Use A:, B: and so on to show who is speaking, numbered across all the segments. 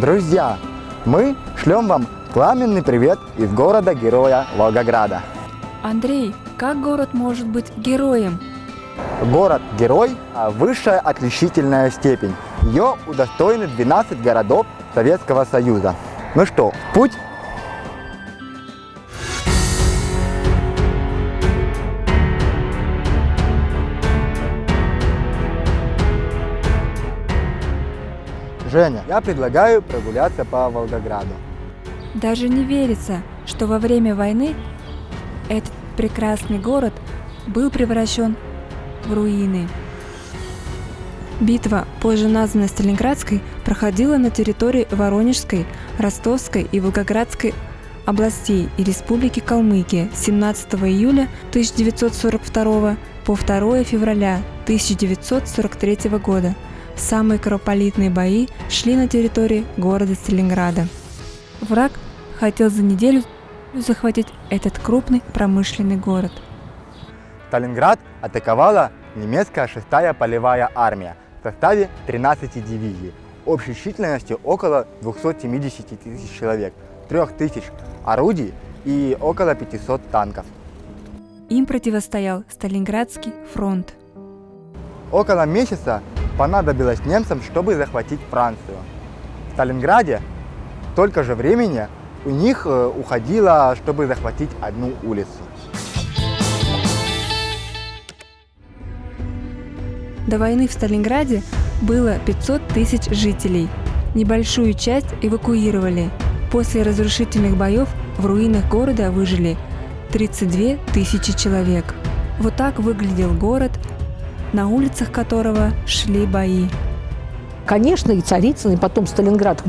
A: Друзья, мы шлем вам пламенный привет из города-героя Волгограда.
B: Андрей, как город может быть героем?
A: Город-герой – высшая отличительная степень. Ее удостоены 12 городов Советского Союза. Ну что, путь? Женя, я предлагаю прогуляться по Волгограду.
B: Даже не верится, что во время войны этот прекрасный город был превращен в руины. Битва, позже названная Сталинградской, проходила на территории Воронежской, Ростовской и Волгоградской областей и Республики Калмыкия 17 июля 1942 по 2 февраля 1943 года. Самые кровопролитные бои шли на территории города Сталинграда. Враг хотел за неделю захватить этот крупный промышленный город.
A: Сталинград атаковала немецкая 6-я полевая армия в составе 13 дивизий, общей численностью около 270 тысяч человек, 3 тысяч орудий и около 500 танков.
B: Им противостоял Сталинградский фронт.
A: Около месяца понадобилось немцам, чтобы захватить Францию. В Сталинграде столько же времени у них э, уходило, чтобы захватить одну улицу.
B: До войны в Сталинграде было 500 тысяч жителей. Небольшую часть эвакуировали. После разрушительных боев в руинах города выжили 32 тысячи человек. Вот так выглядел город, на улицах которого шли бои.
C: Конечно, и Царицын, и потом Сталинград,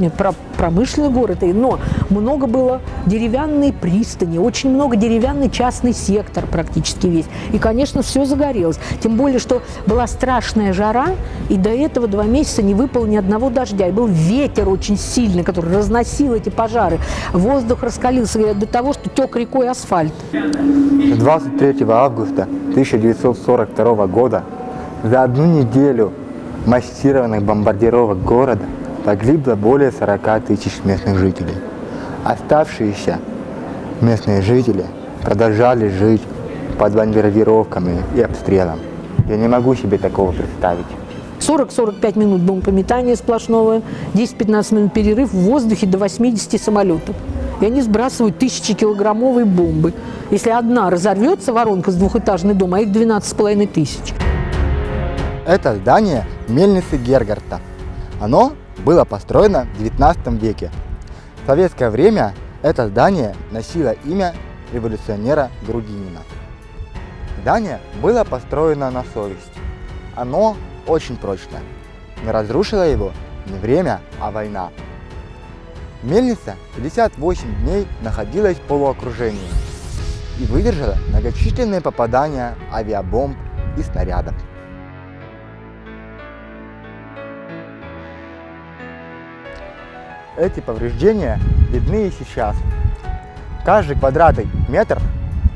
C: промышленный город, но много было деревянной пристани, очень много деревянный частный сектор практически весь. И, конечно, все загорелось. Тем более, что была страшная жара, и до этого два месяца не выпало ни одного дождя. И был ветер очень сильный, который разносил эти пожары. Воздух раскалился до того, что тек рекой асфальт.
A: 23 августа 1942 года за одну неделю массированных бомбардировок города погибло более 40 тысяч местных жителей. Оставшиеся местные жители продолжали жить под бомбардировками и обстрелом. Я не могу себе такого представить.
C: 40-45 минут бомбометания сплошного, 10-15 минут перерыв в воздухе до 80 самолетов. И они сбрасывают тысячи килограммовые бомбы. Если одна разорвется, воронка с двухэтажный дом, а их 12,5 тысяч.
A: Это здание мельницы Гергарта. Оно было построено в 19 веке. В советское время это здание носило имя революционера Грудинина. Здание было построено на совесть. Оно очень прочное, но разрушило его не время, а война. Мельница 58 дней находилась в полуокружении и выдержала многочисленные попадания авиабомб и снарядов. Эти повреждения видны и сейчас. Каждый квадратный метр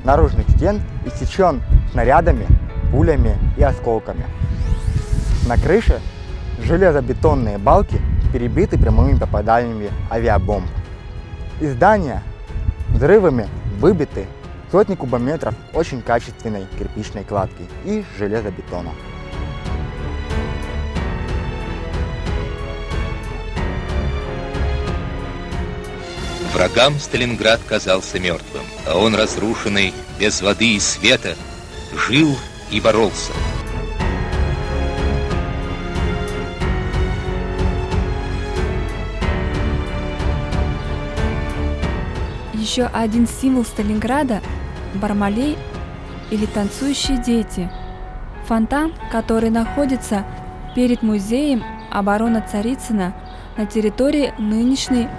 A: наружных стен иссечен снарядами, пулями и осколками. На крыше железобетонные балки перебиты прямыми попаданиями авиабомб. Из здания взрывами выбиты сотни кубометров очень качественной кирпичной кладки и железобетона.
D: Врагам Сталинград казался мертвым, а он разрушенный, без воды и света, жил и боролся.
B: Еще один символ Сталинграда – Бармалей или танцующие дети. Фонтан, который находится перед музеем обороны Царицына на территории нынешней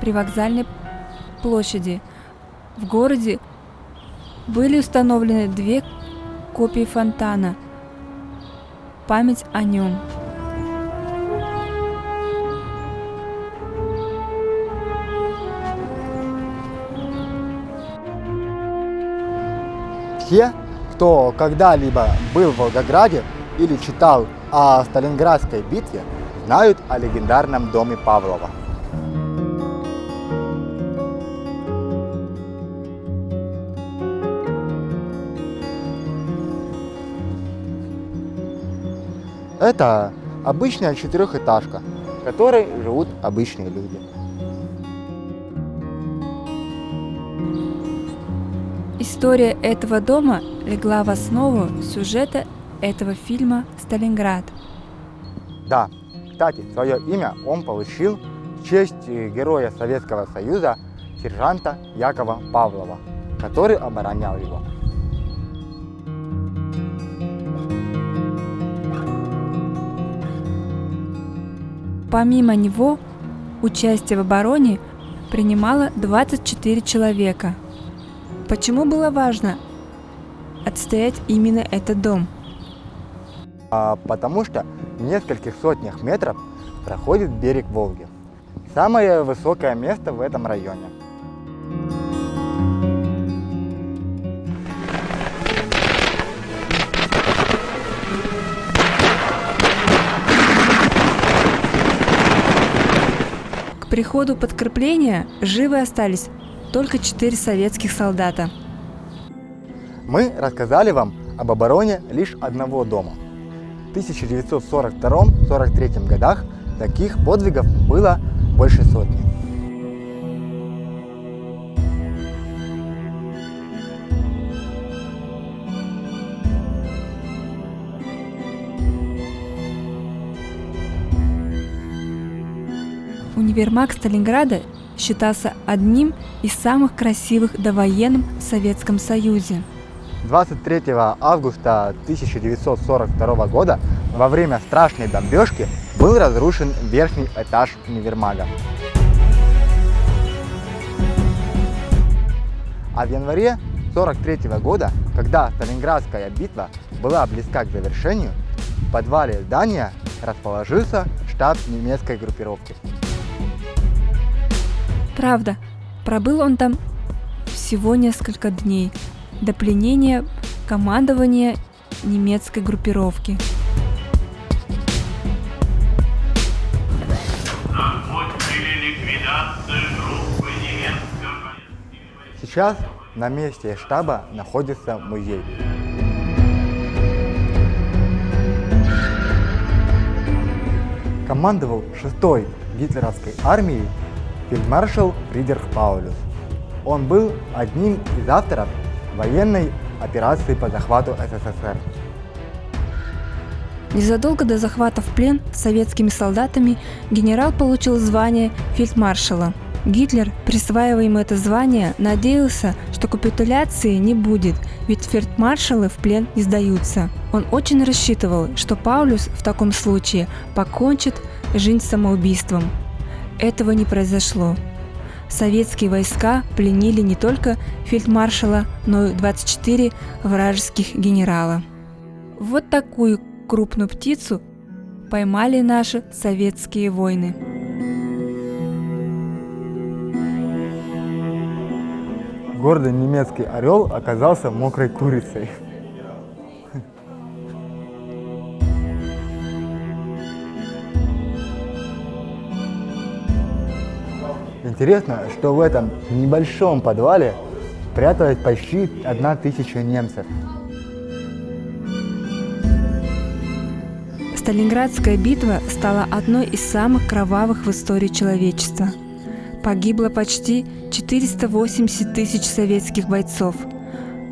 B: при вокзальной площади. В городе были установлены две копии фонтана. Память о нем.
A: Все, кто когда-либо был в Волгограде или читал о Сталинградской битве, знают о легендарном доме Павлова. Это обычная четырехэтажка, в которой живут обычные люди.
B: История этого дома легла в основу сюжета этого фильма «Сталинград».
A: Да, кстати, свое имя он получил в честь э, героя Советского Союза сержанта Якова Павлова, который оборонял его.
B: Помимо него, участие в обороне принимало 24 человека. Почему было важно отстоять именно этот дом?
A: А, потому что в нескольких сотнях метров проходит берег Волги. Самое высокое место в этом районе.
B: Приходу подкрепления живы остались только четыре советских солдата.
A: Мы рассказали вам об обороне лишь одного дома. В 1942-43 годах таких подвигов было больше сотни.
B: Универмаг Сталинграда считался одним из самых красивых довоенным в Советском Союзе.
A: 23 августа 1942 года во время страшной бомбежки был разрушен верхний этаж универмага. А в январе 1943 года, когда Сталинградская битва была близка к завершению, в подвале здания расположился штаб немецкой группировки.
B: Правда, пробыл он там всего несколько дней до пленения командования немецкой группировки.
A: Сейчас на месте штаба находится музей. Командовал 6-й гитлеровской армией фельдмаршал Фридрих Паулюс. Он был одним из авторов военной операции по захвату СССР.
B: Незадолго до захвата в плен советскими солдатами генерал получил звание фельдмаршала. Гитлер, присваивая ему это звание, надеялся, что капитуляции не будет, ведь фельдмаршалы в плен не сдаются. Он очень рассчитывал, что Паулюс в таком случае покончит жизнь самоубийством. Этого не произошло. Советские войска пленили не только фельдмаршала, но и 24 вражеских генерала. Вот такую крупную птицу поймали наши советские войны.
A: Гордый немецкий орел оказался мокрой курицей. Интересно, что в этом небольшом подвале пряталось почти одна тысяча немцев.
B: Сталинградская битва стала одной из самых кровавых в истории человечества. Погибло почти 480 тысяч советских бойцов.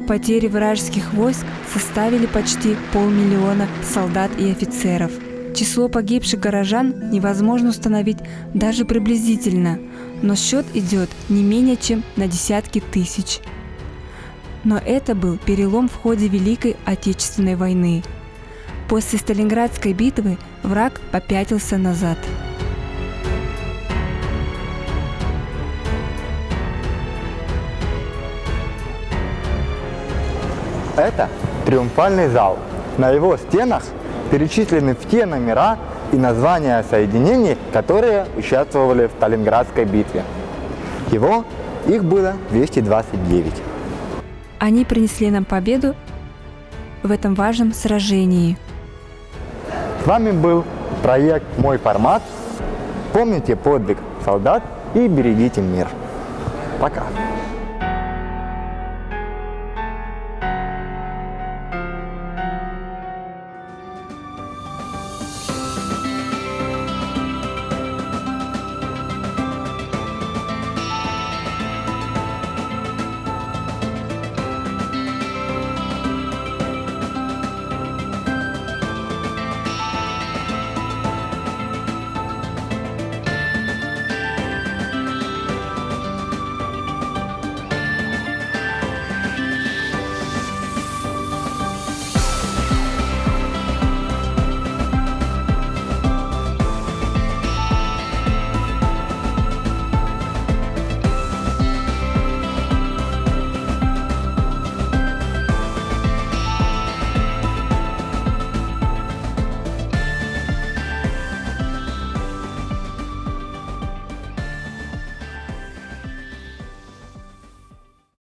B: Потери вражеских войск составили почти полмиллиона солдат и офицеров. Число погибших горожан невозможно установить даже приблизительно, но счет идет не менее чем на десятки тысяч. Но это был перелом в ходе Великой Отечественной войны. После Сталинградской битвы враг попятился назад.
A: Это триумфальный зал. На его стенах перечислены все номера и названия соединений, которые участвовали в Сталинградской битве. Его их было 229.
B: Они принесли нам победу в этом важном сражении.
A: С вами был проект «Мой формат». Помните подвиг солдат и берегите мир. Пока.